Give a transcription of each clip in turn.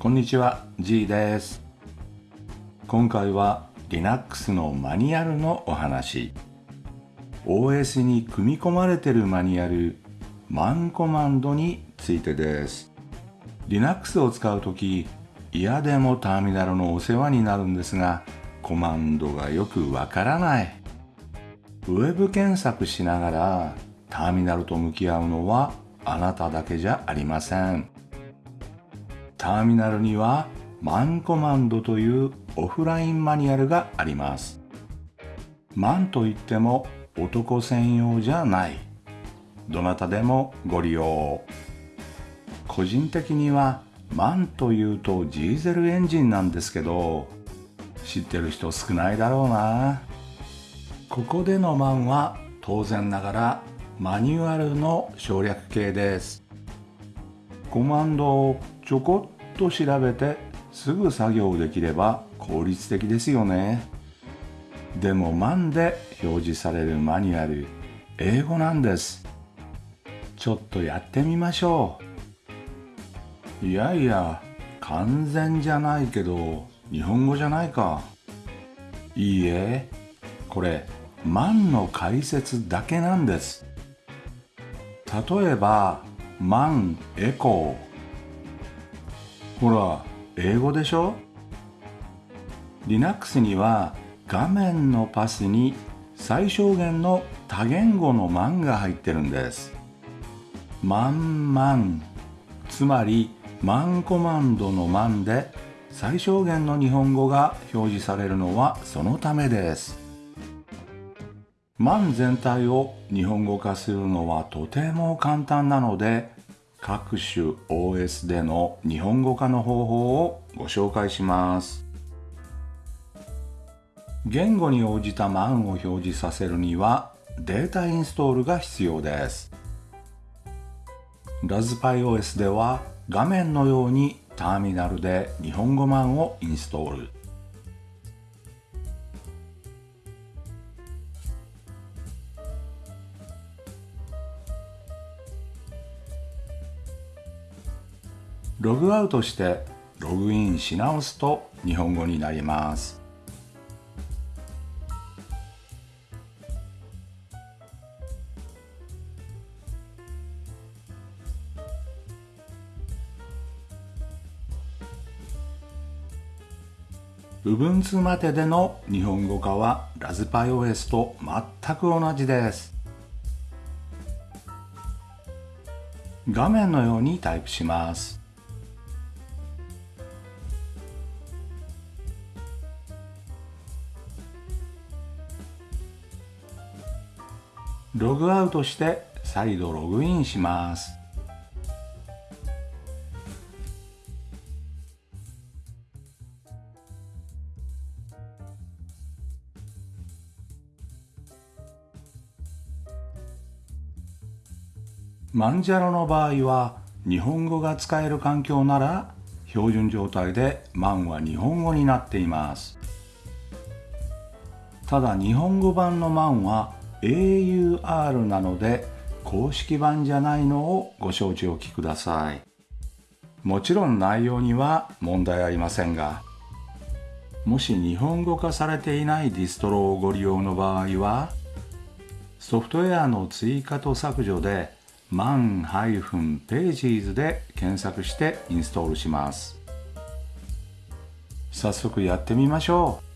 こんにちは G です。今回は Linux のマニュアルのお話。OS に組み込まれてるマニュアルマンコマンドについてです。Linux を使うとき嫌でもターミナルのお世話になるんですがコマンドがよくわからない。ウェブ検索しながらターミナルと向き合うのはあなただけじゃありません。ターミナルにはマンコマンドというオフラインマニュアルがあります。マンといっても男専用じゃない。どなたでもご利用。個人的にはマンというとジーゼルエンジンなんですけど知ってる人少ないだろうな。ここでのマンは当然ながらマニュアルの省略形です。コマンドをちょこっと調べてすぐ作業できれば効率的ですよね。でもマンで表示されるマニュアル英語なんです。ちょっとやってみましょう。いやいや完全じゃないけど日本語じゃないか。いいえこれ万の解説だけなんです。例えば万エコー。ほら英語でしょ？Linux には画面のパスに最小限の多言語の万が入ってるんです。万万つまり万コマンドの万で最小限の日本語が表示されるのはそのためです。万全体を日本語化するのはとても簡単なので各種 OS での日本語化の方法をご紹介します。言語に応じた万を表示させるにはデータインストールが必要です。ラズパイ OS では画面のようにターミナルで日本語版をインストール。ログアウトしてログインし直すと日本語になります。部分通まででの日本語化はラズパイ OS と全く同じです。画面のようにタイプします。ログアウトして再度ログインします。マンジャロの場合は日本語が使える環境なら標準状態でマンは日本語になっています。ただ日本語版のマンは AUR なので公式版じゃないのをご承知おきください。もちろん内容には問題ありませんがもし日本語化されていないディストロをご利用の場合はソフトウェアの追加と削除で man-pages で検索してインストールします。早速やってみましょう。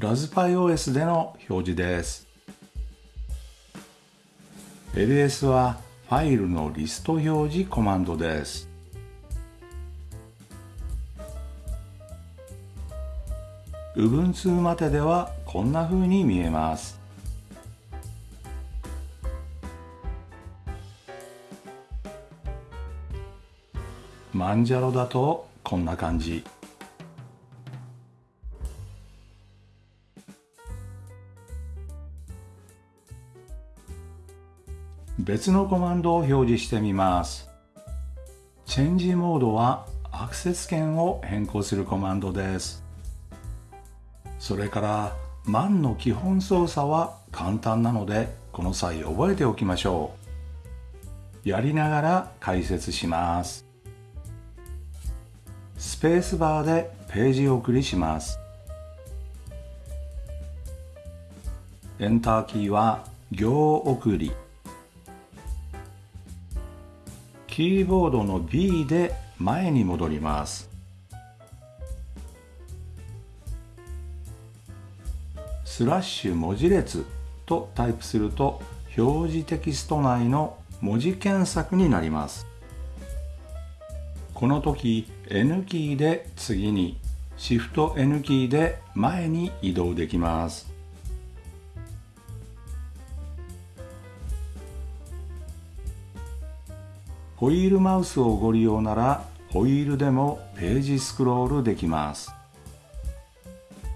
ラズパイ OS での表示です。ls はファイルのリスト表示コマンドです。部分2までではこんな風に見えます。マンジャロだとこんな感じ。別のコマンドを表示してみます。チェンジモードはアクセス権を変更するコマンドです。それからマンの基本操作は簡単なのでこの際覚えておきましょう。やりながら解説します。スペースバーでページ送りします。エンターキーは行送り。キーボードの B で前に戻ります。スラッシュ文字列とタイプすると表示テキスト内の文字検索になります。この時 N キーで次に Shift N キーで前に移動できます。ホイールマウスをご利用ならホイールでもページスクロールできます。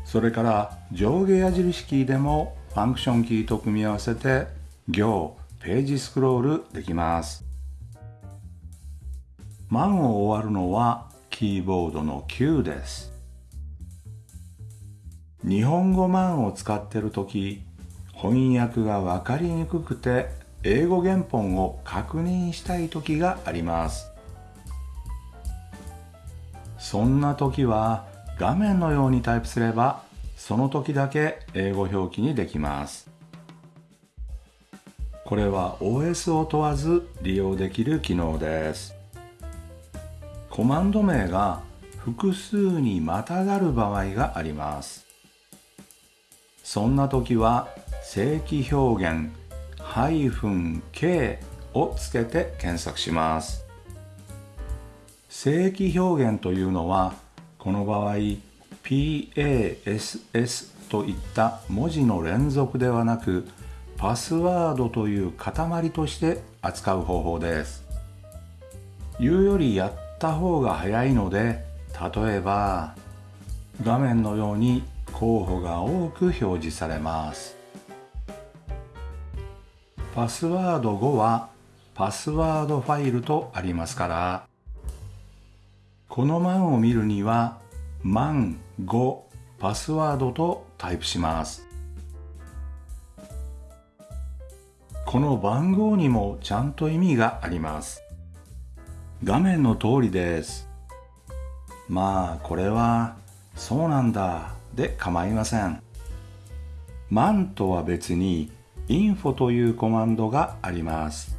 それから上下矢印キーでもファンクションキーと組み合わせて行ページスクロールできます。満を終わるのはキーボードの Q です。日本語満を使ってる時翻訳が分かりにくくて英語原本を確認したい時があります。そんな時は画面のようにタイプすればその時だけ英語表記にできます。これは OS を問わず利用できる機能です。コマンド名が複数にまたがる場合があります。そんな時は正規表現。-k をつけて検索します。正規表現というのはこの場合 PASS といった文字の連続ではなくパスワードという塊として扱う方法です。言うよりやった方が早いので例えば画面のように候補が多く表示されます。パスワード5はパスワードファイルとありますからこの万を見るには万5パスワードとタイプします。この番号にもちゃんと意味があります。画面の通りです。まあこれはそうなんだで構いません。万とは別に info というコマンドがあります。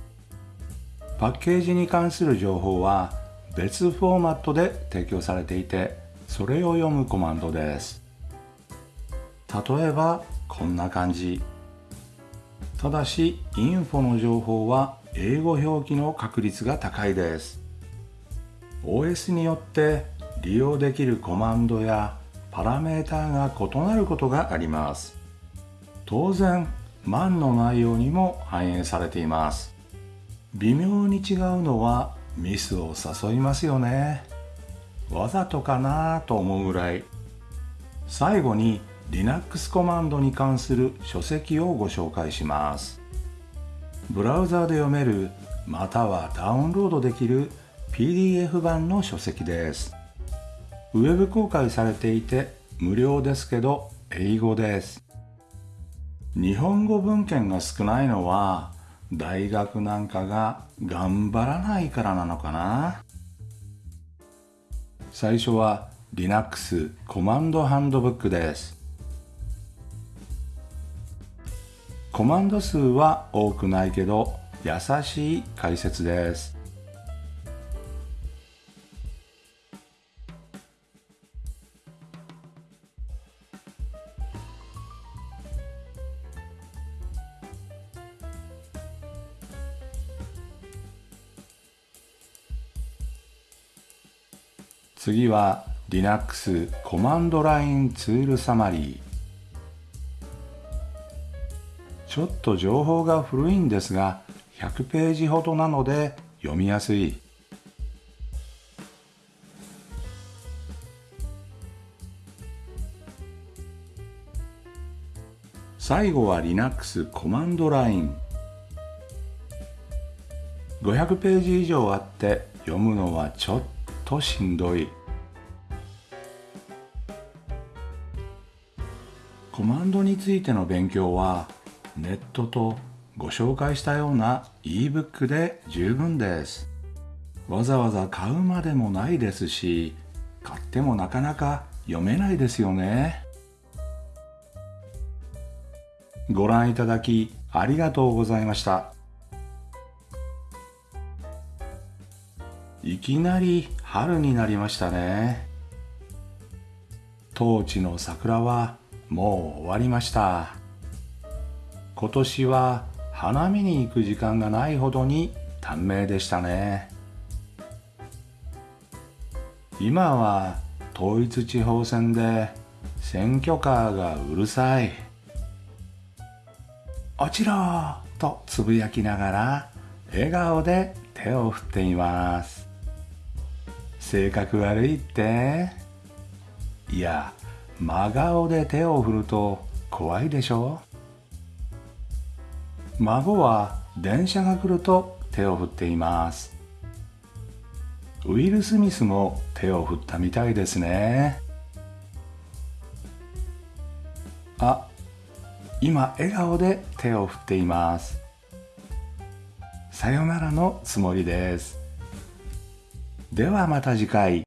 パッケージに関する情報は別フォーマットで提供されていてそれを読むコマンドです。例えばこんな感じ。ただし info の情報は英語表記の確率が高いです。OS によって利用できるコマンドやパラメータが異なることがあります。当然万の内容にも反映されています。微妙に違うのはミスを誘いますよね。わざとかなと思うぐらい。最後に Linux コマンドに関する書籍をご紹介します。ブラウザーで読めるまたはダウンロードできる PDF 版の書籍です。ウェブ公開されていて無料ですけど英語です。日本語文献が少ないのは大学なんかが頑張らないからなのかな。最初は Linux コマンドハンドブックです。コマンド数は多くないけど優しい解説です。次は Linux コマンドラインツールサマリー。ちょっと情報が古いんですが100ページほどなので読みやすい。最後は Linux コマンドライン。500ページ以上あって読むのはちょっととしんどい。コマンドについての勉強はネットとご紹介したような ebook で十分です。わざわざ買うまでもないですし買ってもなかなか読めないですよね。ご覧いただきありがとうございました。いきなり春になりましたね。当地の桜はもう終わりました。今年は花見に行く時間がないほどに短命でしたね。今は統一地方選で選挙カーがうるさい。落ちろとつぶやきながら笑顔で手を振っています。性格悪いって。いや真顔で手を振ると怖いでしょ。孫は電車が来ると手を振っています。ウィル・スミスも手を振ったみたいですね。あ今笑顔で手を振っています。さよならのつもりです。ではまた次回。